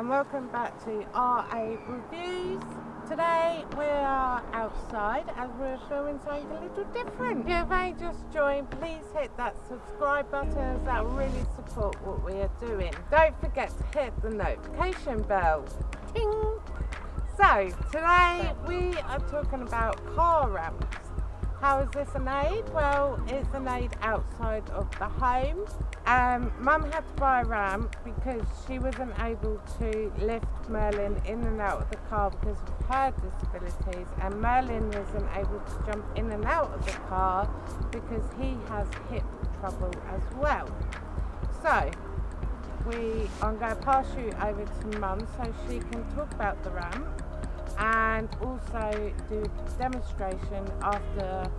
and welcome back to RA Reviews. Today we are outside as we're filming something a little different. If you may just joined, please hit that subscribe button that really support what we are doing. Don't forget to hit the notification bell. Ting! So today we are talking about car ramps. How is this an aid? Well, it's an aid outside of the home. Um, Mum had to buy a ramp because she wasn't able to lift Merlin in and out of the car because of her disabilities and Merlin wasn't able to jump in and out of the car because he has hip trouble as well. So, we, I'm going to pass you over to Mum so she can talk about the ramp and also do demonstration after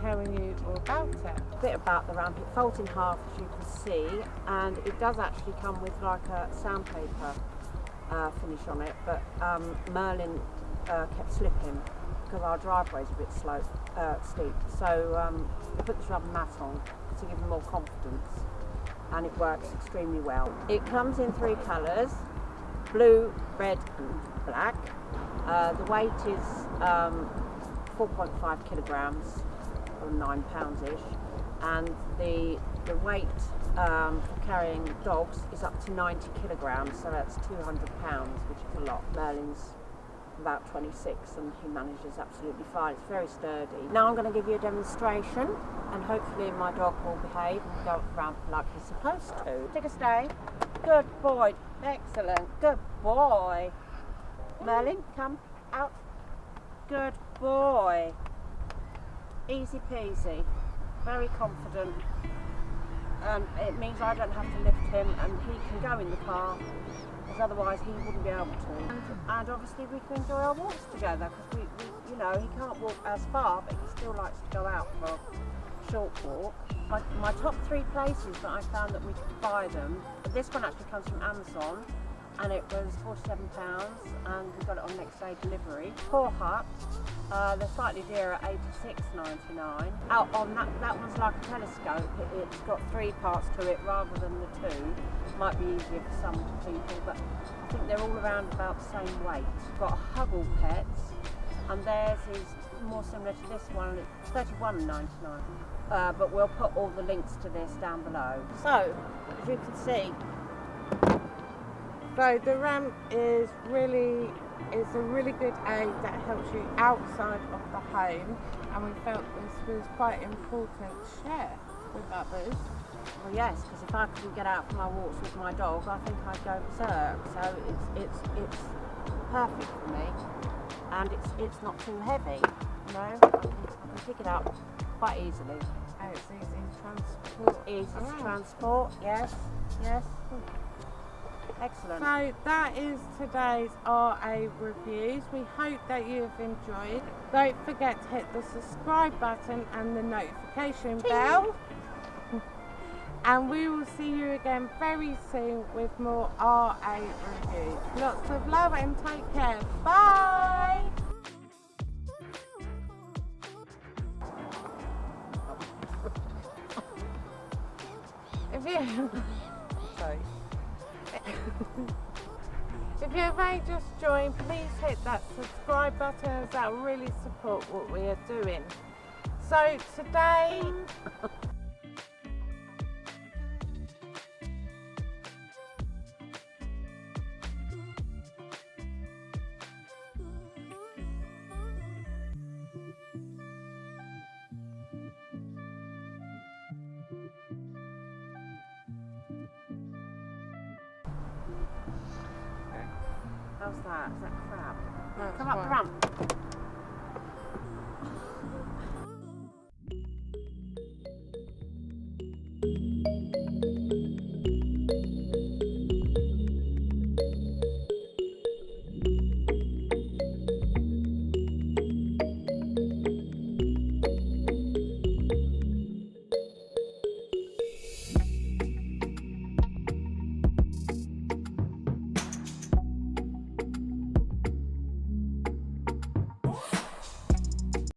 telling you all about it. A bit about the ramp, it folds in half as you can see and it does actually come with like a sandpaper uh, finish on it but um, Merlin uh, kept slipping because our driveway is a bit slow, uh, steep so um, we put this rubber mat on to give him more confidence and it works extremely well. It comes in three colours, blue, red and black uh, the weight is um, 4.5 kilograms or nine pounds ish and the the weight um, for carrying dogs is up to 90 kilograms so that's 200 pounds which is a lot. Merlin's about 26 and he manages absolutely fine. It's very sturdy. Now I'm going to give you a demonstration and hopefully my dog will behave and go around like he's supposed to. Take a stay. Good boy. Excellent. Good boy Merlin, come out. Good boy. Easy peasy. Very confident. And it means I don't have to lift him and he can go in the car because otherwise he wouldn't be able to. And, and obviously we can enjoy our walks together because we, we, you know, he can't walk as far but he still likes to go out for a short walk. My, my top three places that I found that we could buy them, this one actually comes from Amazon and it was £47 and we got it on next day delivery. Paw Hut, uh, they're slightly dearer, $86.99. Out on that, that one's like a telescope, it, has got three parts to it rather than the two. Might be easier for some people, but I think they're all around about the same weight. We've got Huggle Pets, and theirs is more similar to this one, it's $31.99. Uh, but we'll put all the links to this down below. So, as you can see, so the ramp is really is a really good aid that helps you outside of the home and we felt this was quite important to share with others. Well yes, because if I couldn't get out for my walks with my dog I think I'd go berserk. So it's it's it's perfect for me and it's it's not too heavy. You know, I can, I can pick it up quite easily. And it's easy to transport. Easy to transport, yes, yes. Excellent. So that is today's RA reviews. We hope that you have enjoyed. Don't forget to hit the subscribe button and the notification bell. and we will see you again very soon with more RA reviews. Lots of love and take care. Bye! if you sorry if you may just join, please hit that subscribe button as that really support what we are doing. So today How's that? Is that crab? That's Come up the ramp.